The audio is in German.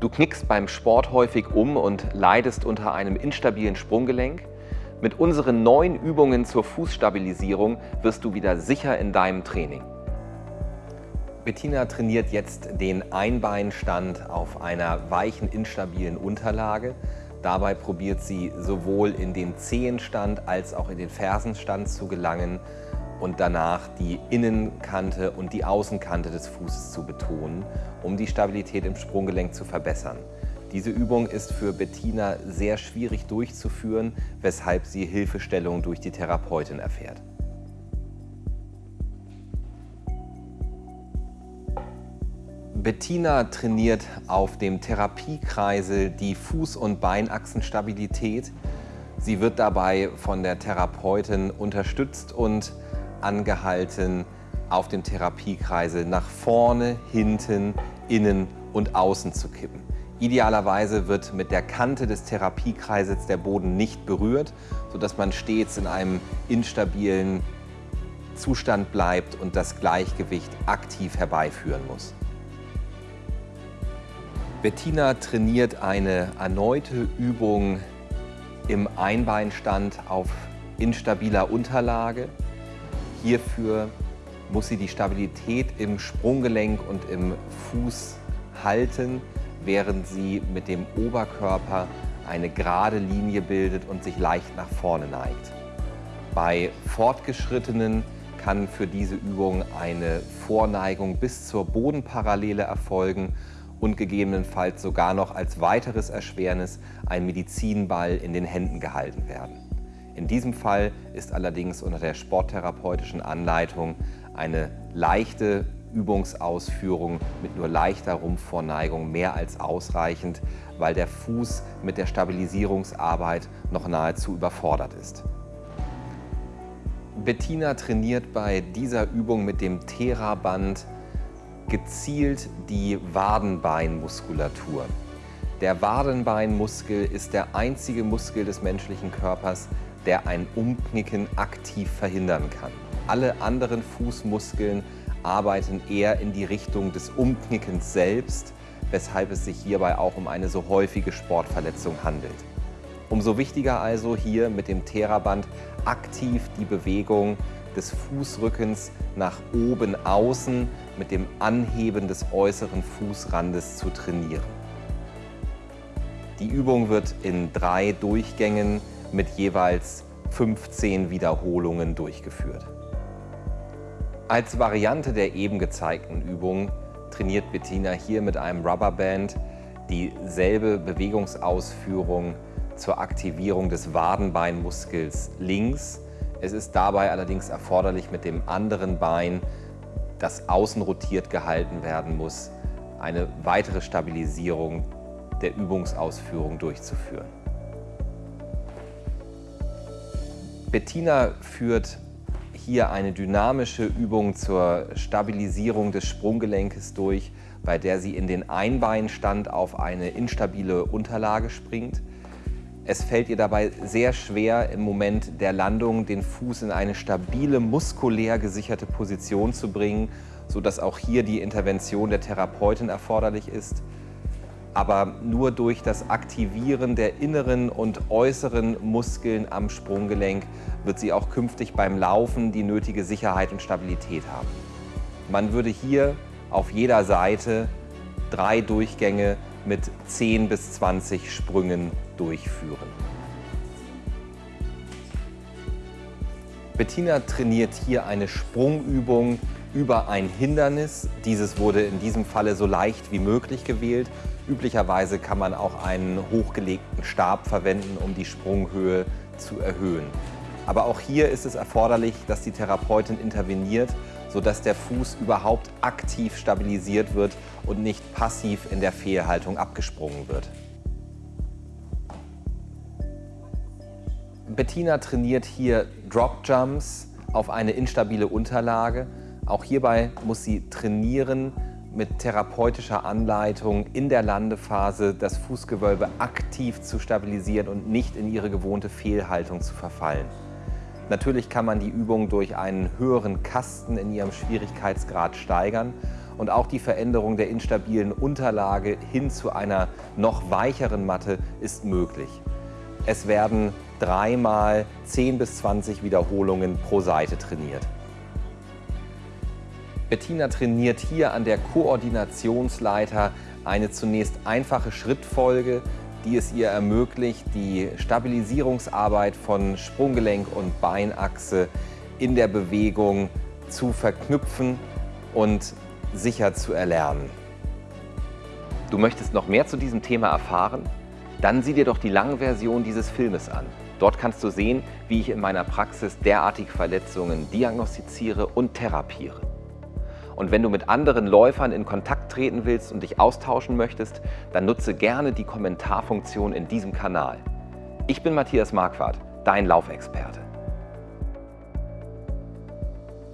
Du knickst beim Sport häufig um und leidest unter einem instabilen Sprunggelenk? Mit unseren neuen Übungen zur Fußstabilisierung wirst du wieder sicher in deinem Training. Bettina trainiert jetzt den Einbeinstand auf einer weichen, instabilen Unterlage. Dabei probiert sie sowohl in den Zehenstand als auch in den Fersenstand zu gelangen und danach die Innenkante und die Außenkante des Fußes zu betonen, um die Stabilität im Sprunggelenk zu verbessern. Diese Übung ist für Bettina sehr schwierig durchzuführen, weshalb sie Hilfestellung durch die Therapeutin erfährt. Bettina trainiert auf dem Therapiekreisel die Fuß- und Beinachsenstabilität. Sie wird dabei von der Therapeutin unterstützt und angehalten, auf dem Therapiekreisel nach vorne, hinten, innen und außen zu kippen. Idealerweise wird mit der Kante des Therapiekreisels der Boden nicht berührt, sodass man stets in einem instabilen Zustand bleibt und das Gleichgewicht aktiv herbeiführen muss. Bettina trainiert eine erneute Übung im Einbeinstand auf instabiler Unterlage. Hierfür muss sie die Stabilität im Sprunggelenk und im Fuß halten, während sie mit dem Oberkörper eine gerade Linie bildet und sich leicht nach vorne neigt. Bei Fortgeschrittenen kann für diese Übung eine Vorneigung bis zur Bodenparallele erfolgen und gegebenenfalls sogar noch als weiteres Erschwernis ein Medizinball in den Händen gehalten werden. In diesem Fall ist allerdings unter der sporttherapeutischen Anleitung eine leichte Übungsausführung mit nur leichter Rumpfvorneigung mehr als ausreichend, weil der Fuß mit der Stabilisierungsarbeit noch nahezu überfordert ist. Bettina trainiert bei dieser Übung mit dem Theraband gezielt die Wadenbeinmuskulatur. Der Wadenbeinmuskel ist der einzige Muskel des menschlichen Körpers, der ein Umknicken aktiv verhindern kann. Alle anderen Fußmuskeln arbeiten eher in die Richtung des Umknickens selbst, weshalb es sich hierbei auch um eine so häufige Sportverletzung handelt. Umso wichtiger also hier mit dem Theraband aktiv die Bewegung des Fußrückens nach oben außen mit dem Anheben des äußeren Fußrandes zu trainieren. Die Übung wird in drei Durchgängen mit jeweils 15 Wiederholungen durchgeführt. Als Variante der eben gezeigten Übung trainiert Bettina hier mit einem Rubberband dieselbe Bewegungsausführung zur Aktivierung des Wadenbeinmuskels links. Es ist dabei allerdings erforderlich, mit dem anderen Bein, das außen rotiert gehalten werden muss, eine weitere Stabilisierung der Übungsausführung durchzuführen. Bettina führt hier eine dynamische Übung zur Stabilisierung des Sprunggelenkes durch, bei der sie in den Einbeinstand auf eine instabile Unterlage springt. Es fällt ihr dabei sehr schwer, im Moment der Landung den Fuß in eine stabile, muskulär gesicherte Position zu bringen, sodass auch hier die Intervention der Therapeutin erforderlich ist aber nur durch das Aktivieren der inneren und äußeren Muskeln am Sprunggelenk wird sie auch künftig beim Laufen die nötige Sicherheit und Stabilität haben. Man würde hier auf jeder Seite drei Durchgänge mit 10 bis 20 Sprüngen durchführen. Bettina trainiert hier eine Sprungübung über ein Hindernis. Dieses wurde in diesem Falle so leicht wie möglich gewählt Üblicherweise kann man auch einen hochgelegten Stab verwenden, um die Sprunghöhe zu erhöhen. Aber auch hier ist es erforderlich, dass die Therapeutin interveniert, sodass der Fuß überhaupt aktiv stabilisiert wird und nicht passiv in der Fehlhaltung abgesprungen wird. Bettina trainiert hier Drop Jumps auf eine instabile Unterlage. Auch hierbei muss sie trainieren, mit therapeutischer Anleitung in der Landephase das Fußgewölbe aktiv zu stabilisieren und nicht in ihre gewohnte Fehlhaltung zu verfallen. Natürlich kann man die Übung durch einen höheren Kasten in ihrem Schwierigkeitsgrad steigern und auch die Veränderung der instabilen Unterlage hin zu einer noch weicheren Matte ist möglich. Es werden dreimal 10 bis 20 Wiederholungen pro Seite trainiert. Bettina trainiert hier an der Koordinationsleiter eine zunächst einfache Schrittfolge, die es ihr ermöglicht, die Stabilisierungsarbeit von Sprunggelenk und Beinachse in der Bewegung zu verknüpfen und sicher zu erlernen. Du möchtest noch mehr zu diesem Thema erfahren? Dann sieh dir doch die lange Version dieses Filmes an. Dort kannst du sehen, wie ich in meiner Praxis derartige Verletzungen diagnostiziere und therapiere. Und wenn du mit anderen Läufern in Kontakt treten willst und dich austauschen möchtest, dann nutze gerne die Kommentarfunktion in diesem Kanal. Ich bin Matthias Marquardt, dein Laufexperte.